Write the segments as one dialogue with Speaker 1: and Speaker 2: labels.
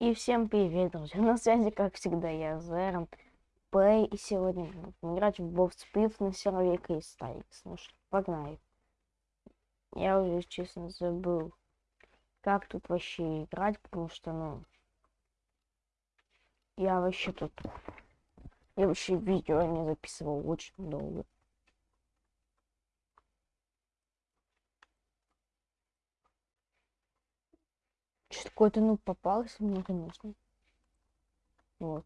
Speaker 1: И всем привет, друзья! На связи, как всегда, я Зерон Плей, и сегодня будем играть в Боб Спив на сервере Кристайкс. Ну что, погнали. Я уже, честно, забыл, как тут вообще играть, потому что, ну, я вообще тут, я вообще видео не записывал очень долго. Что какой-то ну попался мне, конечно. Вот.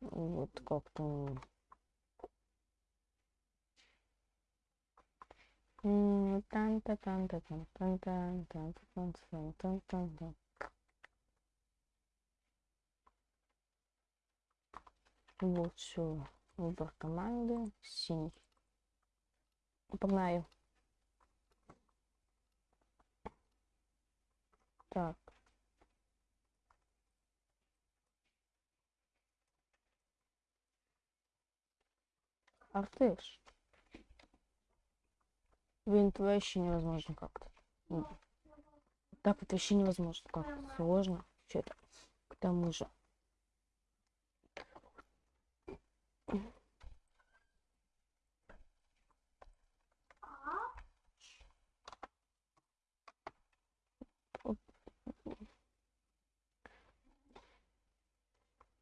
Speaker 1: Вот как-то. тан та тан та тан тан тан тан тан тан тан тан тан Вот все. Выбор команды. Синий. Погнали. Так. Артыш. Блин, это вообще невозможно как-то. Так это вообще невозможно как-то. Сложно. Что-то. К тому же.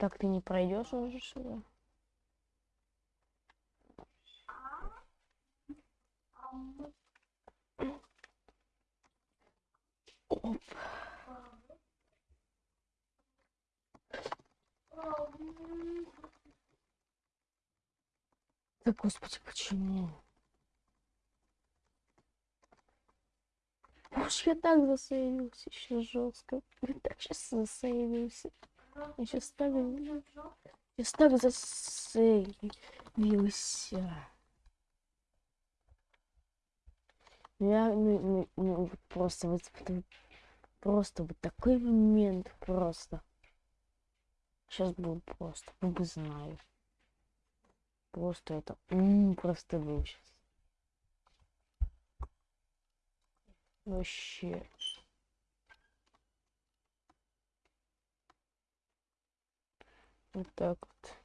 Speaker 1: Так ты не пройдешь уже сюда? Оп. Да господи, почему? Уж я так засейвился еще жестко. Я так сейчас засейвился. Я сейчас так... Сейчас так засейвился. Я ну, ну, ну, просто вот просто вот такой момент просто. Сейчас будет просто, ну бы знаю. Просто это -м, просто был сейчас. Вообще. Вот так вот.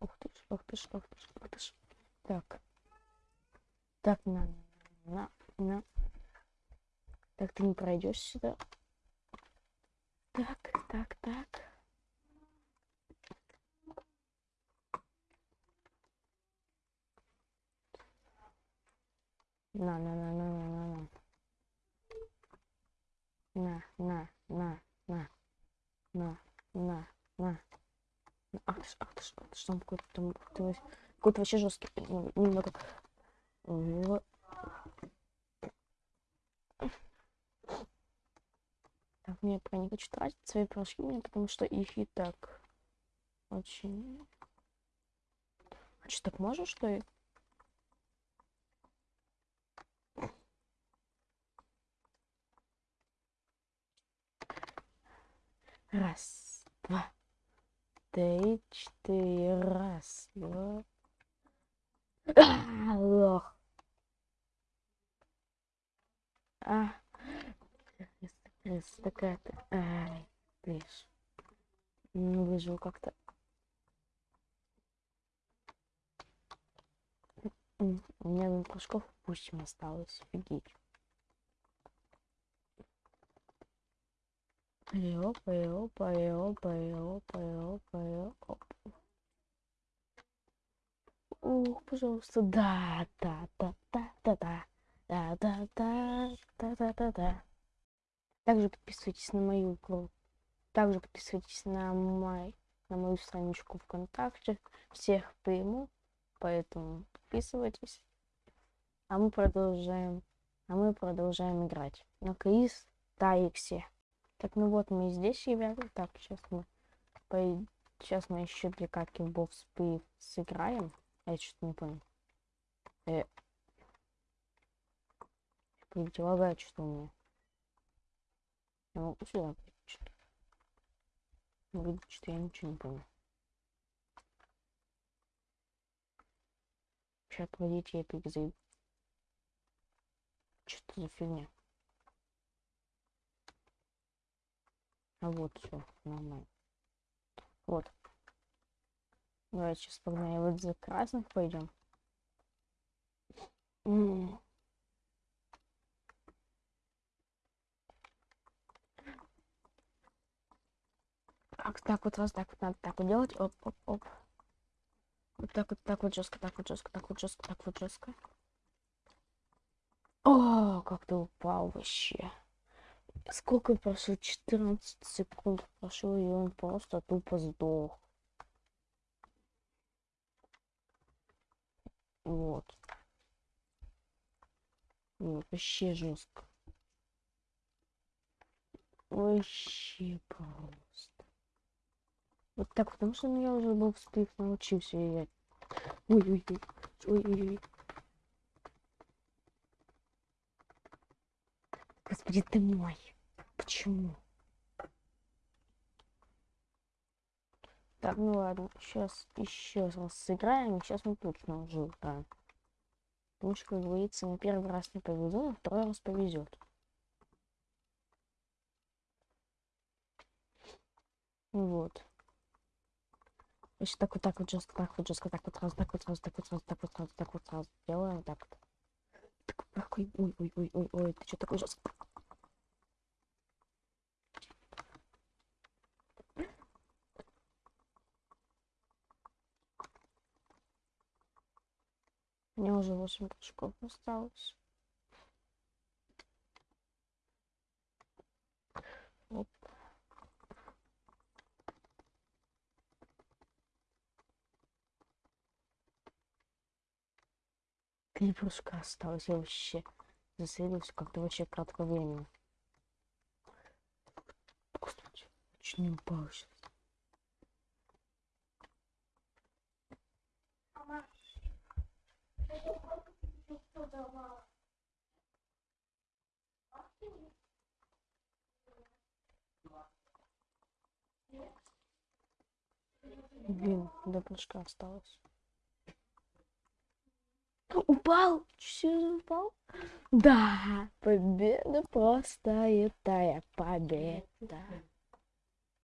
Speaker 1: Ух ты ж, ух ты ж, ух ты ж, ух ты ж. Так. Так, на, на, на. Так, ты не пройдешь сюда. Так, так, так. На, на, на, на, на, на, на на, на, на, на, на, на. Ах ты ж, ах ты ж, ах ты ж, там какой-то там, какой-то вообще жесткий, немного. Вот. Так, мне пока не хочу тратить свои порошки, потому что их и так очень... А что, так можно, что ли? Раз, два, три, четыре. Раз, два. А, лох. А. Такая-то. Ай, видишь. Не выжил как-то. У меня прыжков пусть осталось. Офигеть. Опа, опа, опа, опа, опа, опа. Ух, пожалуйста, да, да, да, да, да, да, да, да, да, да, да, да, да. Также подписывайтесь на мою группу. Также подписывайтесь на мой, на мою страничку ВКонтакте. Всех приму, поэтому подписывайтесь. А мы продолжаем, а мы продолжаем играть на Крис Тайксе. Так, ну вот мы здесь, ребята. Так, сейчас мы по... сейчас мы еще для катки в сыграем. А я что-то не понял. Э... Видите, лагает что у меня. Я могу сюда что-то. Видите, что я ничего не понял. Сейчас пройдите, я перезайду. Что за фигня? А вот все, нормально. Вот. Давайте сейчас погнали. Вот за красных пойдем. Так, так вот раз, так вот надо так вот делать. Оп, оп, оп. Вот так вот, так вот жестко, так вот жестко, так вот жестко, так вот жестко. О, как ты упал вообще. Сколько прошло? 14 секунд прошло, и он просто тупо сдох. Вот. Вообще жестко. Вообще просто. Вот так, потому что ну, я уже был в спик научился играть. Ой-ой-ой. Ой-ой-ой. Господи ты мой. Почему? Так, ну ладно, сейчас еще раз сыграем, сейчас мы точно уже играем. Потому что, как говорится, на первый раз не повезло, на второй раз повезет. Вот. Значит, так вот, так вот, жестко, так вот, жестко, так вот, раз, так вот, раз, так вот, раз, так вот, раз, так вот, раз. Делаем так вот. Такой, ой, ой, ой, ой, ой, ты что такой жесткий? Мне уже 8 прыжков осталось. Оп. Три прыжка осталось. Я вообще засыпался как-то вообще кратко времени. Господи, чуть не упал сейчас. Блин, до прыжка осталось. Упал? Че упал? Да, победа простая, тая победа.